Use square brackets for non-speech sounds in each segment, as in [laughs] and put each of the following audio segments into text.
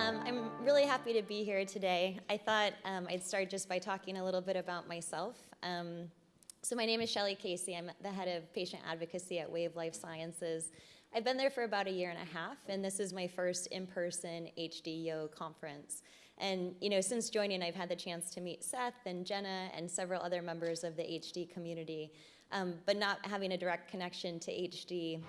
Um, I'm really happy to be here today. I thought um, I'd start just by talking a little bit about myself. Um, so my name is Shelly Casey. I'm the head of patient advocacy at Wave Life Sciences. I've been there for about a year and a half, and this is my first in-person HDYO conference. And you know, since joining, I've had the chance to meet Seth and Jenna and several other members of the HD community. Um, but not having a direct connection to HD,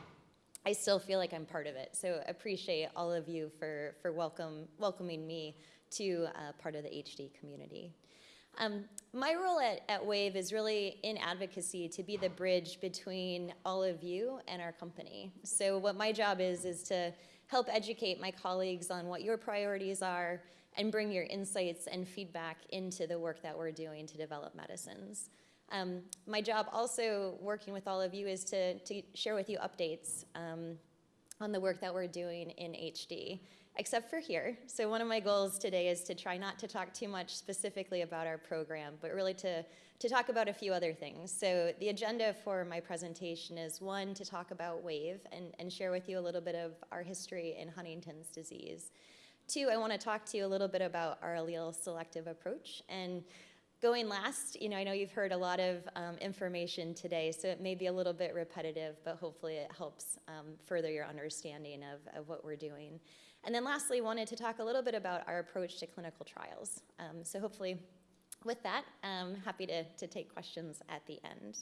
I still feel like I'm part of it. So appreciate all of you for, for welcome, welcoming me to uh, part of the HD community. Um, my role at, at WAVE is really in advocacy to be the bridge between all of you and our company. So what my job is, is to help educate my colleagues on what your priorities are and bring your insights and feedback into the work that we're doing to develop medicines. Um, my job also working with all of you is to, to share with you updates um, on the work that we're doing in HD except for here. So one of my goals today is to try not to talk too much specifically about our program, but really to, to talk about a few other things. So the agenda for my presentation is one, to talk about WAVE and, and share with you a little bit of our history in Huntington's disease. Two, I want to talk to you a little bit about our allele selective approach. And going last, you know, I know you've heard a lot of um, information today, so it may be a little bit repetitive, but hopefully it helps um, further your understanding of, of what we're doing. And then lastly, wanted to talk a little bit about our approach to clinical trials. Um, so hopefully with that, I'm happy to, to take questions at the end.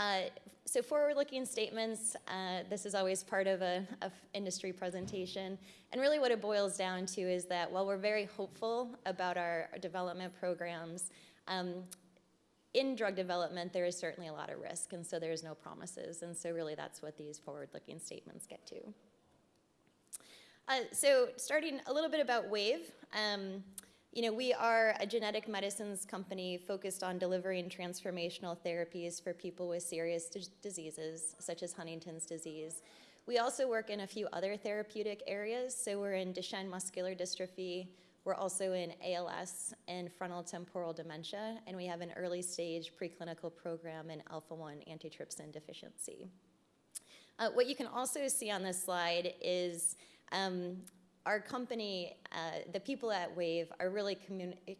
Uh, so forward-looking statements, uh, this is always part of an industry presentation. And really what it boils down to is that while we're very hopeful about our, development programs, um, in drug development, there is certainly a lot of risk, and so there's no promises. And so really that's what these forward-looking statements get to. Uh, so starting a little bit about WAVE. Um, you know, we are a genetic medicines company focused on delivering transformational therapies for people with serious diseases, such as Huntington's disease. We also work in a few other therapeutic areas. So we're in Duchenne muscular dystrophy. We're also in ALS and frontal temporal dementia. And we have an early stage preclinical program in alpha-1 antitrypsin deficiency. Uh, what you can also see on this slide is um, our company, uh, the people at WAVE are really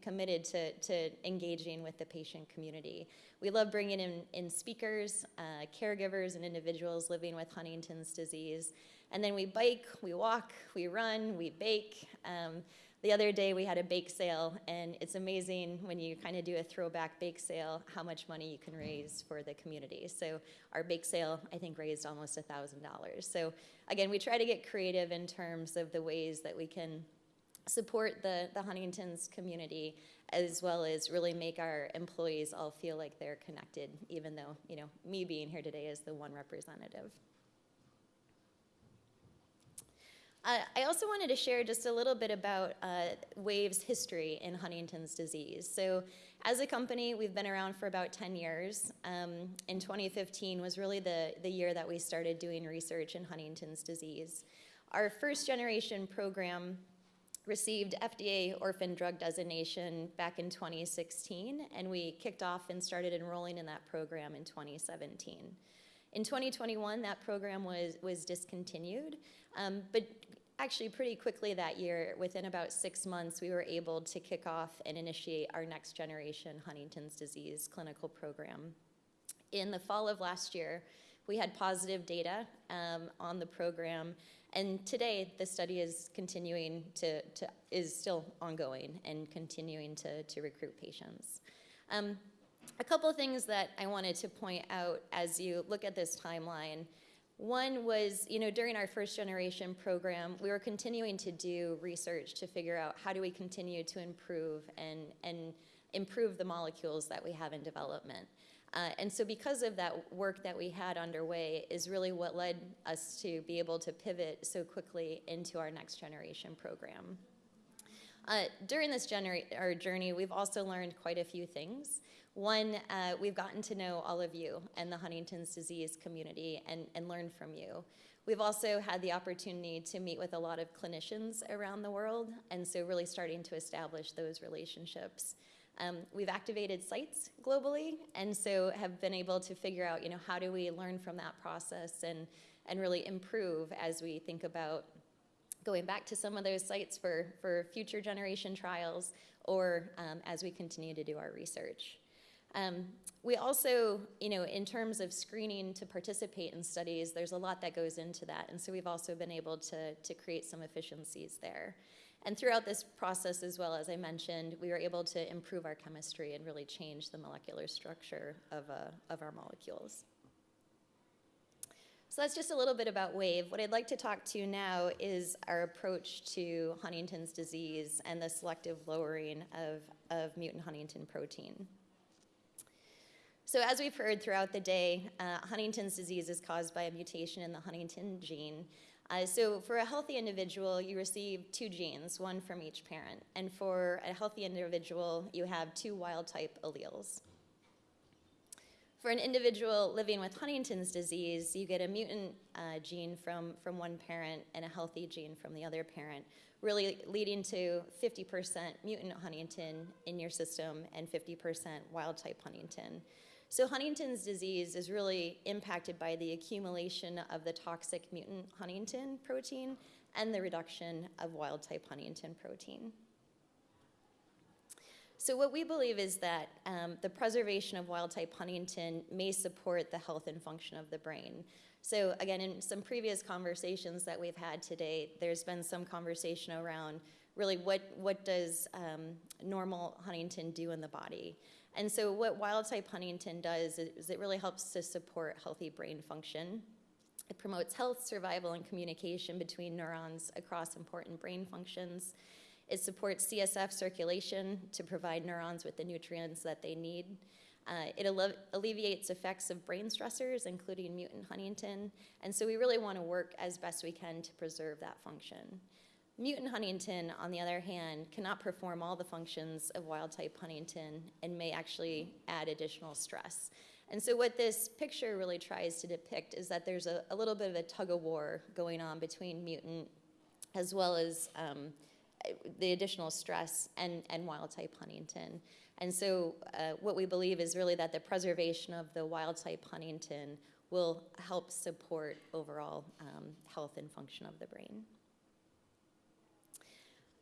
committed to, to engaging with the patient community. We love bringing in, in speakers, uh, caregivers, and individuals living with Huntington's disease. And then we bike, we walk, we run, we bake. Um, the other day we had a bake sale and it's amazing when you kind of do a throwback bake sale how much money you can raise for the community. So our bake sale I think raised almost a $1,000. So again we try to get creative in terms of the ways that we can support the, the Huntington's community as well as really make our employees all feel like they're connected even though you know me being here today is the one representative. Uh, I also wanted to share just a little bit about uh, WAVE's history in Huntington's disease. So as a company, we've been around for about 10 years. Um, in 2015 was really the, the year that we started doing research in Huntington's disease. Our first generation program received FDA orphan drug designation back in 2016, and we kicked off and started enrolling in that program in 2017. In 2021, that program was, was discontinued, um, but actually pretty quickly that year, within about six months, we were able to kick off and initiate our next generation Huntington's disease clinical program. In the fall of last year, we had positive data um, on the program, and today the study is continuing to, to is still ongoing and continuing to, to recruit patients. Um, a couple of things that I wanted to point out as you look at this timeline. One was, you know, during our first generation program, we were continuing to do research to figure out how do we continue to improve and, and improve the molecules that we have in development. Uh, and so because of that work that we had underway is really what led us to be able to pivot so quickly into our next generation program. Uh, during this our journey, we've also learned quite a few things. One, uh, we've gotten to know all of you and the Huntington's disease community and, and learn from you. We've also had the opportunity to meet with a lot of clinicians around the world, and so really starting to establish those relationships. Um, we've activated sites globally, and so have been able to figure out, you know, how do we learn from that process and, and really improve as we think about going back to some of those sites for, for future generation trials or um, as we continue to do our research. Um, we also, you know, in terms of screening to participate in studies, there's a lot that goes into that. And so we've also been able to, to create some efficiencies there. And throughout this process as well, as I mentioned, we were able to improve our chemistry and really change the molecular structure of, uh, of our molecules. So that's just a little bit about WAVE. What I'd like to talk to you now is our approach to Huntington's disease and the selective lowering of, of mutant Huntington protein. So as we've heard throughout the day, uh, Huntington's disease is caused by a mutation in the Huntington gene. Uh, so for a healthy individual, you receive two genes, one from each parent. And for a healthy individual, you have two wild type alleles. For an individual living with Huntington's disease, you get a mutant uh, gene from, from one parent and a healthy gene from the other parent, really leading to 50% mutant Huntington in your system and 50% wild type Huntington. So Huntington's disease is really impacted by the accumulation of the toxic mutant Huntington protein and the reduction of wild type Huntington protein. So what we believe is that um, the preservation of wild type Huntington may support the health and function of the brain. So again, in some previous conversations that we've had today, there's been some conversation around really what, what does um, normal Huntington do in the body? And so what wild type Huntington does is it really helps to support healthy brain function. It promotes health, survival, and communication between neurons across important brain functions. It supports CSF circulation to provide neurons with the nutrients that they need. Uh, it alle alleviates effects of brain stressors, including mutant Huntington. And so we really want to work as best we can to preserve that function. Mutant Huntington, on the other hand, cannot perform all the functions of wild type Huntington and may actually add additional stress. And so what this picture really tries to depict is that there's a, a little bit of a tug of war going on between mutant as well as um, the additional stress and, and wild type Huntington. And so uh, what we believe is really that the preservation of the wild type Huntington will help support overall um, health and function of the brain.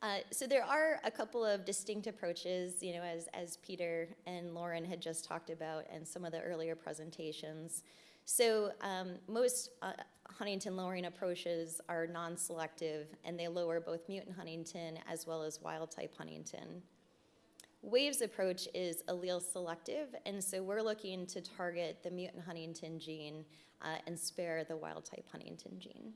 Uh, so there are a couple of distinct approaches, you know, as, as Peter and Lauren had just talked about and some of the earlier presentations. So um, most uh, Huntington lowering approaches are non-selective and they lower both mutant Huntington as well as wild type Huntington. Wave's approach is allele selective, and so we're looking to target the mutant Huntington gene uh, and spare the wild type Huntington gene.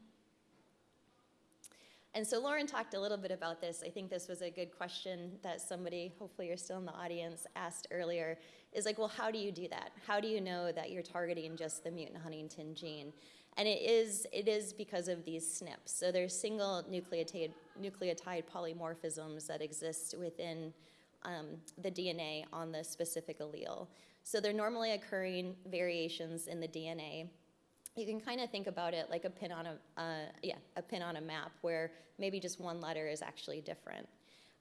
And so Lauren talked a little bit about this. I think this was a good question that somebody, hopefully you're still in the audience, asked earlier, is like, well, how do you do that? How do you know that you're targeting just the mutant Huntington gene? And it is, it is because of these SNPs. So there's single nucleotide, nucleotide polymorphisms that exist within um, the DNA on the specific allele. So they're normally occurring variations in the DNA you can kind of think about it like a pin on a, uh, yeah, a pin on a map where maybe just one letter is actually different.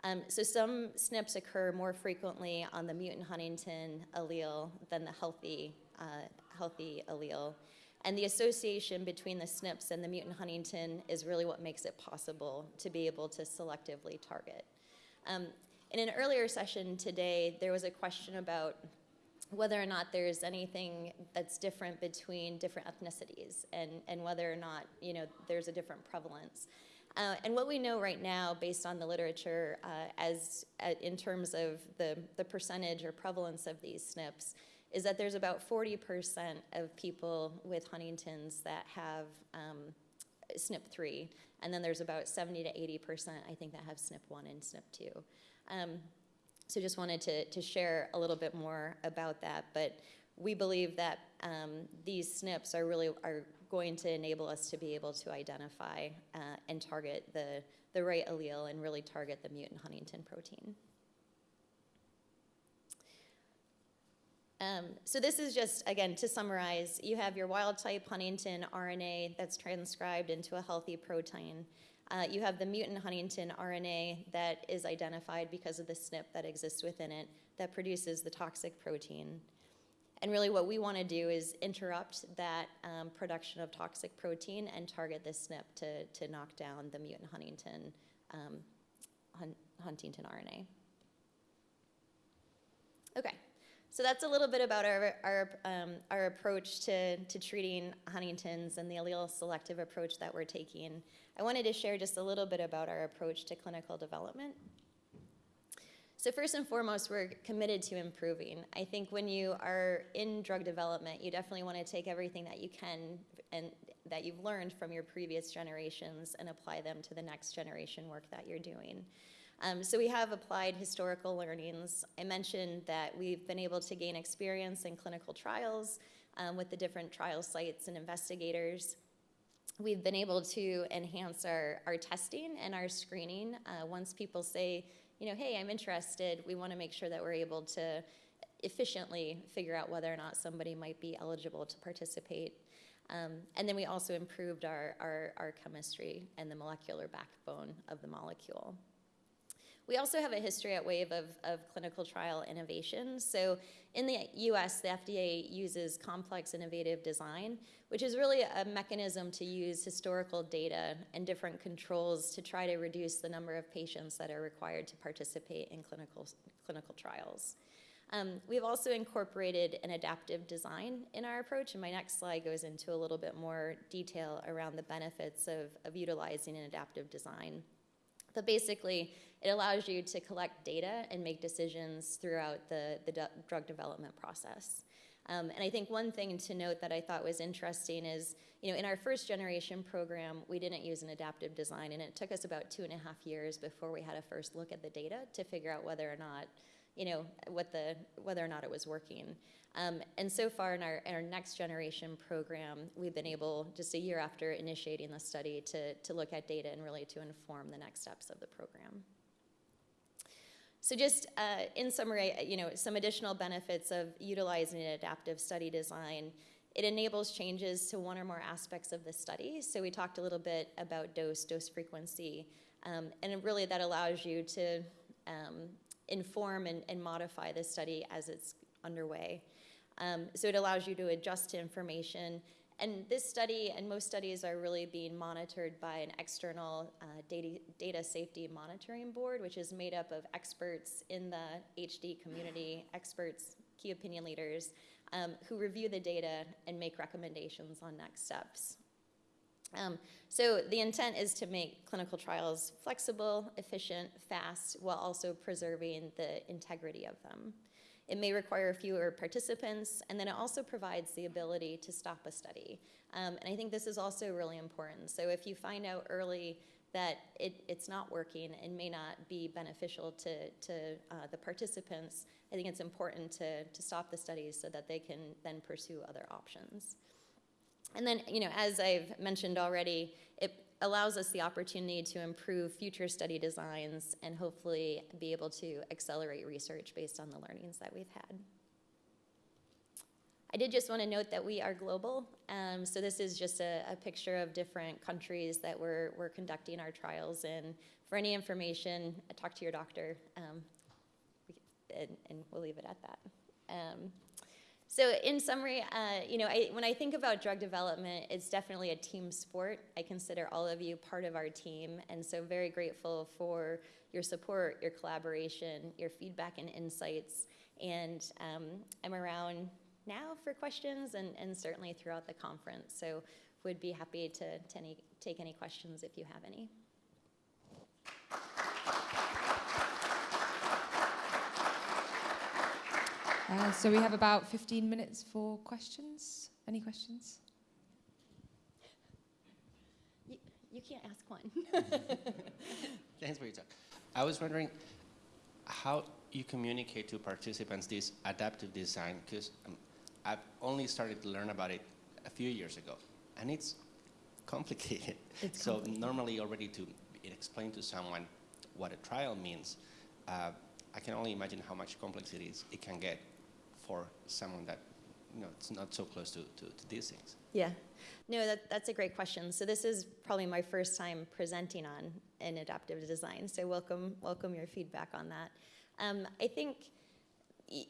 Um, so some SNPs occur more frequently on the mutant Huntington allele than the healthy, uh, healthy allele. And the association between the SNPs and the mutant Huntington is really what makes it possible to be able to selectively target. Um, in an earlier session today, there was a question about whether or not there's anything that's different between different ethnicities and, and whether or not you know there's a different prevalence. Uh, and what we know right now, based on the literature, uh, as uh, in terms of the, the percentage or prevalence of these SNPs, is that there's about 40% of people with Huntington's that have um, SNP3, and then there's about 70 to 80%, I think, that have SNP1 and SNP2. Um, so just wanted to, to share a little bit more about that. But we believe that um, these SNPs are really are going to enable us to be able to identify uh, and target the, the right allele and really target the mutant Huntington protein. Um, so this is just, again, to summarize, you have your wild type Huntington RNA that's transcribed into a healthy protein. Uh, you have the mutant Huntington RNA that is identified because of the SNP that exists within it that produces the toxic protein. And really what we want to do is interrupt that um, production of toxic protein and target this SNP to, to knock down the mutant Huntington, um, Hun Huntington RNA. Okay, so that's a little bit about our, our, um, our approach to, to treating Huntington's and the allele selective approach that we're taking. I wanted to share just a little bit about our approach to clinical development. So first and foremost, we're committed to improving. I think when you are in drug development, you definitely want to take everything that you can and that you've learned from your previous generations and apply them to the next generation work that you're doing. Um, so we have applied historical learnings. I mentioned that we've been able to gain experience in clinical trials um, with the different trial sites and investigators. We've been able to enhance our, our testing and our screening. Uh, once people say, you know, hey, I'm interested, we want to make sure that we're able to efficiently figure out whether or not somebody might be eligible to participate. Um, and then we also improved our, our, our chemistry and the molecular backbone of the molecule. We also have a history at Wave of, of clinical trial innovation. So in the US, the FDA uses complex innovative design, which is really a mechanism to use historical data and different controls to try to reduce the number of patients that are required to participate in clinical, clinical trials. Um, we've also incorporated an adaptive design in our approach, and my next slide goes into a little bit more detail around the benefits of, of utilizing an adaptive design. But basically, it allows you to collect data and make decisions throughout the, the drug development process. Um, and I think one thing to note that I thought was interesting is, you know, in our first generation program, we didn't use an adaptive design, and it took us about two and a half years before we had a first look at the data to figure out whether or not, you know, what the, whether or not it was working. Um, and so far in our, in our next generation program, we've been able, just a year after initiating the study, to, to look at data and really to inform the next steps of the program. So just uh, in summary, you know, some additional benefits of utilizing an adaptive study design. It enables changes to one or more aspects of the study. So we talked a little bit about dose, dose frequency, um, and really that allows you to um, inform and, and modify the study as it's underway. Um, so it allows you to adjust to information. And this study and most studies are really being monitored by an external uh, data, data safety monitoring board, which is made up of experts in the HD community, experts, key opinion leaders, um, who review the data and make recommendations on next steps. Um, so the intent is to make clinical trials flexible, efficient, fast, while also preserving the integrity of them. It may require fewer participants, and then it also provides the ability to stop a study. Um, and I think this is also really important. So if you find out early that it, it's not working and may not be beneficial to, to uh, the participants, I think it's important to, to stop the studies so that they can then pursue other options. And then, you know, as I've mentioned already, it allows us the opportunity to improve future study designs and hopefully be able to accelerate research based on the learnings that we've had. I did just want to note that we are global. Um, so this is just a, a, picture of different countries that we're, we're conducting our trials in. For any information, talk to your doctor, um, and, and, we'll leave it at that. Um, so in summary, uh, you know, I, when I think about drug development, it's definitely a team sport. I consider all of you part of our team, and so very grateful for your support, your collaboration, your feedback and insights. And um, I'm around now for questions and, and certainly throughout the conference. So would be happy to, to any, take any questions if you have any. Uh, so we have about 15 minutes for questions. Any questions? You, you can't ask one. [laughs] Thanks for your talk. I was wondering how you communicate to participants this adaptive design, because um, I've only started to learn about it a few years ago, and it's complicated. It's so complicated. normally already to explain to someone what a trial means, uh, I can only imagine how much complexity it can get for someone that you know it's not so close to, to, to these things? Yeah, no, that, that's a great question. So this is probably my first time presenting on an adaptive design. So welcome, welcome your feedback on that. Um, I think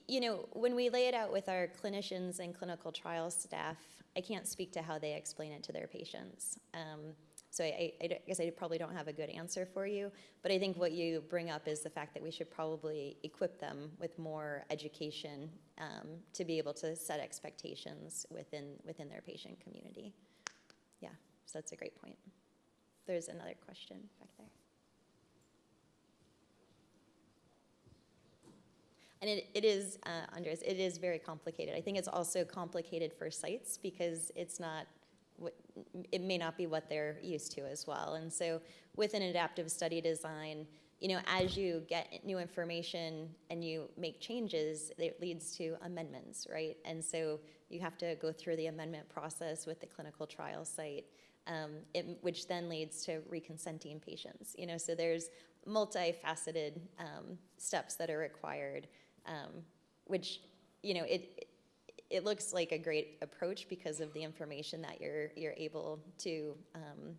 you know, when we lay it out with our clinicians and clinical trial staff, I can't speak to how they explain it to their patients. Um, so I, I, I guess I probably don't have a good answer for you, but I think what you bring up is the fact that we should probably equip them with more education um, to be able to set expectations within within their patient community. Yeah, so that's a great point. There's another question back there. And it, it is, uh, Andres, it is very complicated. I think it's also complicated for sites because it's not, it may not be what they're used to as well. And so with an adaptive study design, you know, as you get new information and you make changes, it leads to amendments, right? And so you have to go through the amendment process with the clinical trial site, um, it, which then leads to reconsenting patients. You know, so there's multifaceted um, steps that are required um, which you know it it looks like a great approach because of the information that you're you're able to um,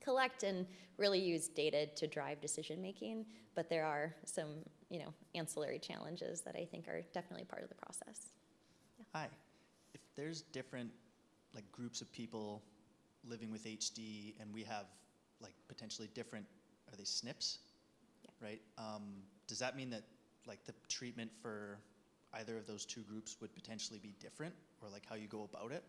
collect and really use data to drive decision making. But there are some you know ancillary challenges that I think are definitely part of the process. Hi. If there's different like groups of people living with HD and we have like potentially different are they SNPs? Yeah. Right? Um, does that mean that like the treatment for either of those two groups would potentially be different or like how you go about it?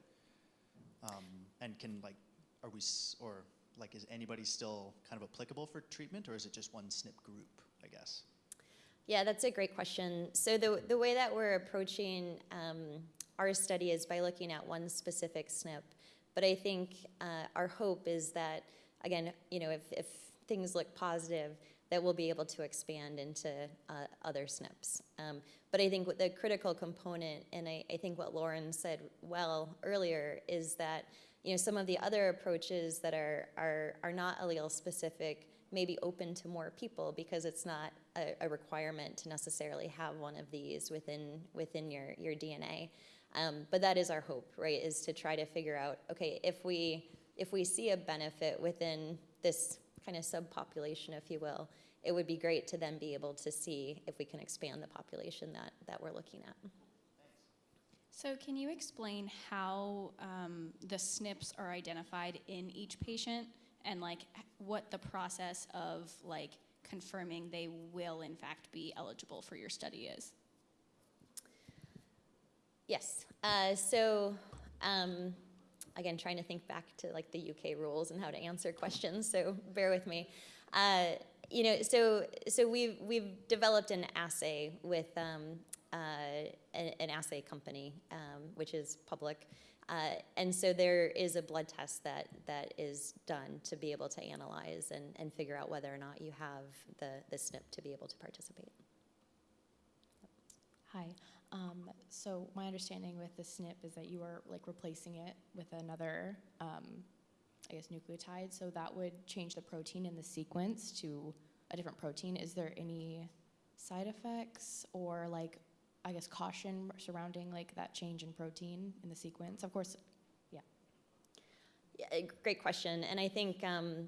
Um, and can like are we or like is anybody still kind of applicable for treatment or is it just one SNP group, I guess? Yeah, that's a great question. So the the way that we're approaching um, our study is by looking at one specific SNP. But I think uh, our hope is that again, you know, if if things look positive, that we'll be able to expand into uh, other SNPs. Um, but I think the critical component, and I, I think what Lauren said well earlier, is that you know some of the other approaches that are are are not allele specific may be open to more people because it's not a, a requirement to necessarily have one of these within within your your DNA. Um, but that is our hope, right? Is to try to figure out, okay, if we if we see a benefit within this kind of subpopulation, if you will, it would be great to then be able to see if we can expand the population that, that we're looking at. So, can you explain how um, the SNPs are identified in each patient, and like what the process of like confirming they will in fact be eligible for your study is? Yes. Uh, so, um, again, trying to think back to like the UK rules and how to answer questions. So bear with me. Uh, you know, so so we've we've developed an assay with um, uh, an, an assay company, um, which is public. Uh, and so there is a blood test that, that is done to be able to analyze and, and figure out whether or not you have the, the SNP to be able to participate. Hi. Um, so my understanding with the SNP is that you are like replacing it with another, um, I guess, nucleotide. So that would change the protein in the sequence to a different protein. Is there any side effects or like, I guess, caution surrounding like that change in protein in the sequence? Of course, Yeah, a great question. And I think, um,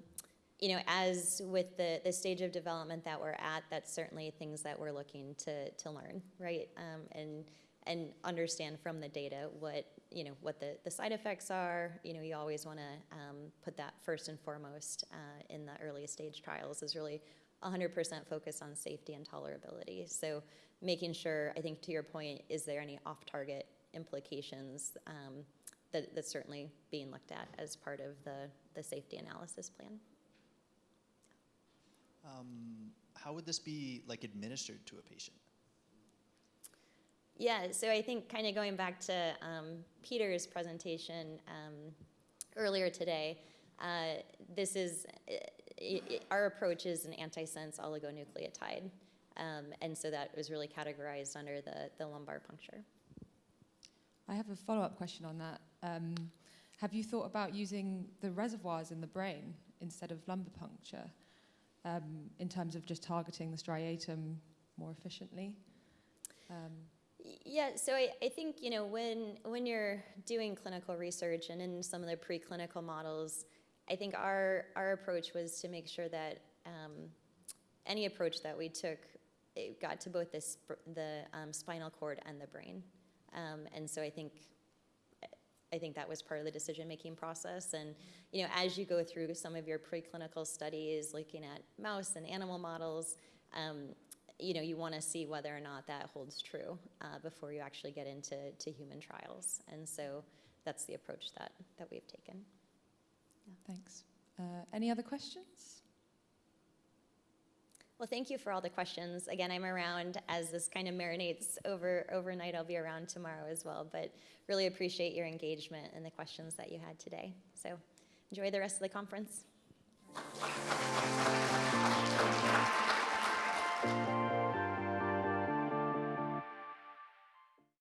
you know, as with the, the stage of development that we're at, that's certainly things that we're looking to, to learn, right? Um, and, and understand from the data what, you know, what the, the side effects are. You know, you always want to um, put that first and foremost uh, in the early stage trials is really 100% focused on safety and tolerability. So making sure, I think to your point, is there any off-target implications um, that, that's certainly being looked at as part of the, the safety analysis plan. Um, how would this be like administered to a patient? Yeah, so I think kind of going back to um, Peter's presentation um, earlier today, uh, this is i i our approach is an antisense oligonucleotide, um, and so that was really categorized under the, the lumbar puncture. I have a follow up question on that. Um, have you thought about using the reservoirs in the brain instead of lumbar puncture um, in terms of just targeting the striatum more efficiently? Um, Yeah, so I, I think, you know, when, when you're doing clinical research and in some of the preclinical models, I think our, our approach was to make sure that um, any approach that we took it got to both the, sp- the um, spinal cord and the brain. Um, and so I think, I think that was part of the decision-making process. And, you know, as you go through some of your preclinical studies, looking at mouse and animal models, um, you know, you want to see whether or not that holds true uh, before you actually get into to human trials. And so that's the approach that, that we've taken. Thanks. Uh, any other questions? Well, thank you for all the questions. Again, I'm around as this kind of marinates over overnight. I'll be around tomorrow as well, but really appreciate your engagement and the questions that you had today. So enjoy the rest of the conference.